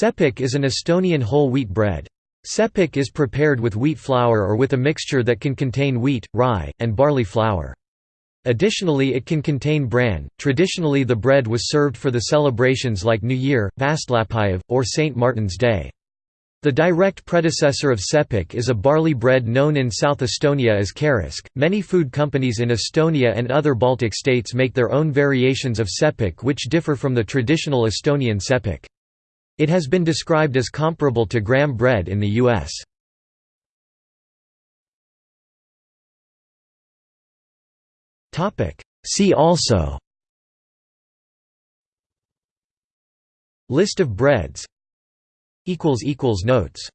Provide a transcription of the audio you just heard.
Sepik is an Estonian whole wheat bread. Sepik is prepared with wheat flour or with a mixture that can contain wheat, rye, and barley flour. Additionally it can contain bran. Traditionally the bread was served for the celebrations like New Year, Vastlapäev, or St. Martin's Day. The direct predecessor of sepik is a barley bread known in South Estonia as karisk. Many food companies in Estonia and other Baltic states make their own variations of sepik which differ from the traditional Estonian sepik. It has been described as comparable to graham bread in the U.S. See also List of breads. Notes